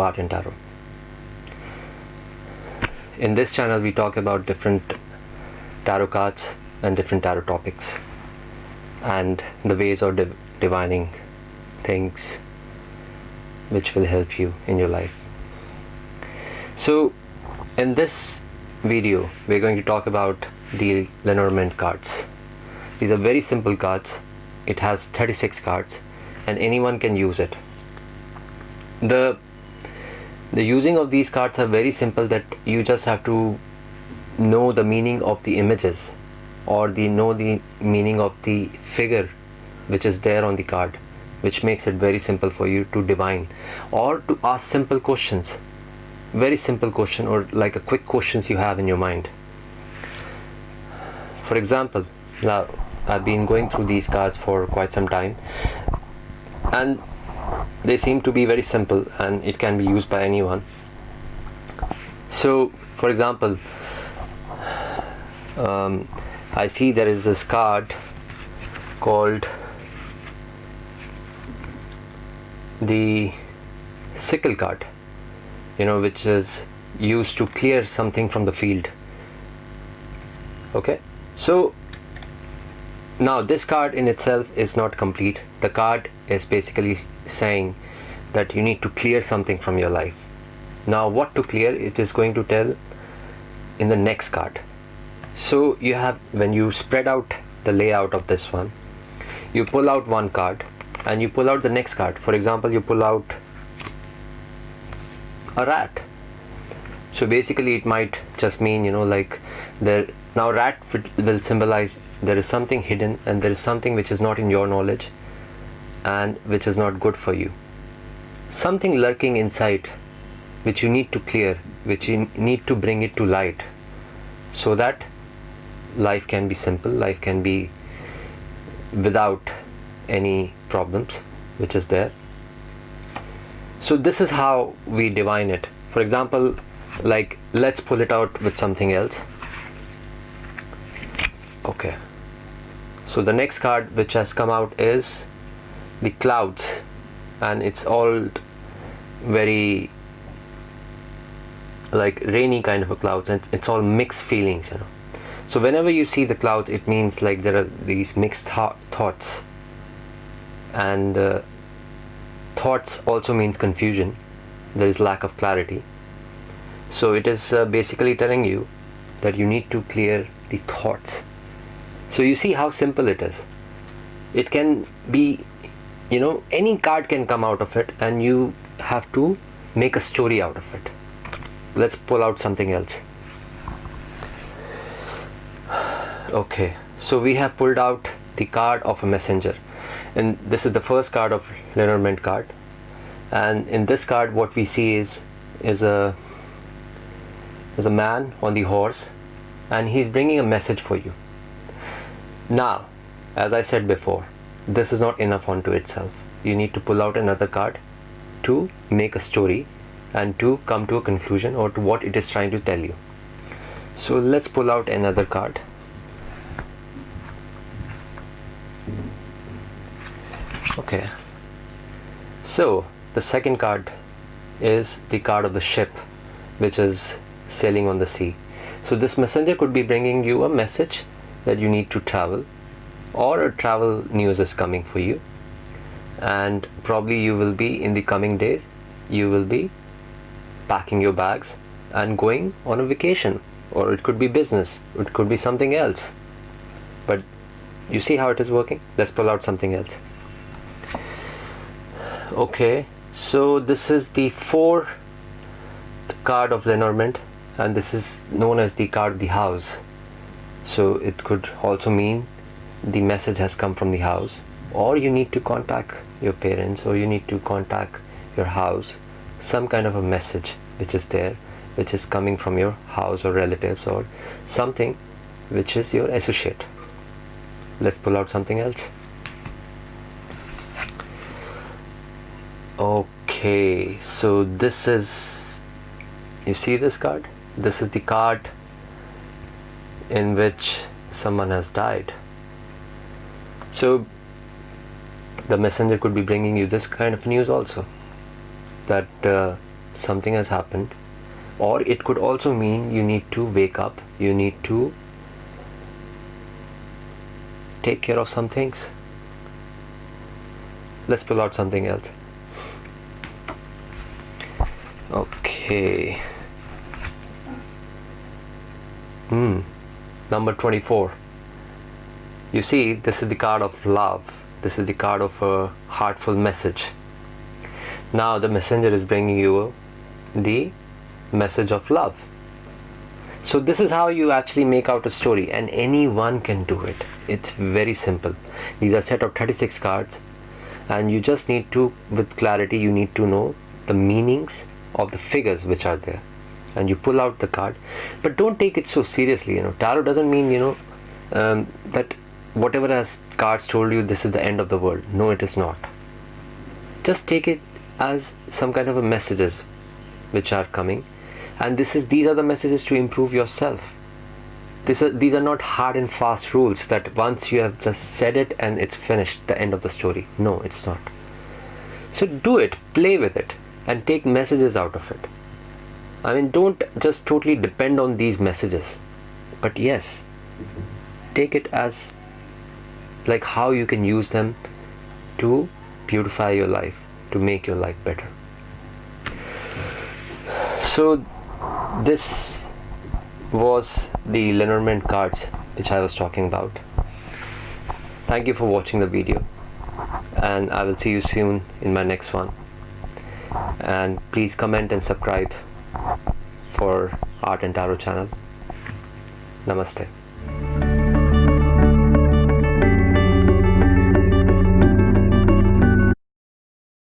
Art in Tarot. In this channel we talk about different tarot cards and different tarot topics and the ways of div divining things which will help you in your life. So in this video we're going to talk about the Lenormand cards. These are very simple cards. It has 36 cards and anyone can use it. The the using of these cards are very simple that you just have to know the meaning of the images or the know the meaning of the figure which is there on the card which makes it very simple for you to divine or to ask simple questions. Very simple question or like a quick questions you have in your mind. For example now I've been going through these cards for quite some time and they seem to be very simple and it can be used by anyone. So for example um, I see there is this card called the sickle card you know which is used to clear something from the field. Okay? So now this card in itself is not complete. The card is basically saying that you need to clear something from your life. Now what to clear? It is going to tell in the next card. So you have when you spread out the layout of this one you pull out one card and you pull out the next card. For example you pull out a rat. So basically it might just mean you know like there now rat will symbolize there is something hidden and there is something which is not in your knowledge and which is not good for you. Something lurking inside which you need to clear which you need to bring it to light so that life can be simple life can be without any problems which is there. So this is how we divine it. For example like let's pull it out with something else. Okay so the next card which has come out is the clouds. And it's all very like rainy kind of a clouds. And it's all mixed feelings you know. So whenever you see the clouds it means like there are these mixed th thoughts. And uh, thoughts also means confusion. There is lack of clarity. So it is uh, basically telling you that you need to clear the thoughts so you see how simple it is. It can be you know any card can come out of it and you have to make a story out of it. Let's pull out something else. Okay so we have pulled out the card of a messenger. And this is the first card of Lenormand card. And in this card what we see is is a is a man on the horse and he's bringing a message for you now as I said before this is not enough onto itself. You need to pull out another card to make a story and to come to a conclusion or to what it is trying to tell you. So let's pull out another card. Okay. So the second card is the card of the ship which is sailing on the sea. So this messenger could be bringing you a message that you need to travel or a travel news is coming for you. And probably you will be in the coming days you will be packing your bags and going on a vacation. Or it could be business it could be something else. But you see how it is working? Let's pull out something else. Okay so this is the four card of Lenormand and this is known as the card of the house so it could also mean the message has come from the house or you need to contact your parents or you need to contact your house some kind of a message which is there which is coming from your house or relatives or something which is your associate. Let's pull out something else. Okay so this is you see this card? This is the card in which someone has died. So the messenger could be bringing you this kind of news also that uh, something has happened. Or it could also mean you need to wake up you need to take care of some things. Let's pull out something else. Okay. Hmm number 24 you see this is the card of love. This is the card of a heartful message. Now the messenger is bringing you the message of love. So this is how you actually make out a story and anyone can do it. It's very simple. These are set of 36 cards and you just need to with clarity you need to know the meanings of the figures which are there and you pull out the card. But don't take it so seriously you know. Tarot doesn't mean you know um, that whatever has cards told you this is the end of the world. No it is not. Just take it as some kind of a messages which are coming. And this is these are the messages to improve yourself. This are, these are not hard and fast rules that once you have just said it and it's finished the end of the story. No it's not. So do it. Play with it and take messages out of it i mean don't just totally depend on these messages. But yes take it as like how you can use them to beautify your life to make your life better. So this was the Lenormand cards which I was talking about. Thank you for watching the video and I will see you soon in my next one. And please comment and subscribe for art and tarot channel. Namaste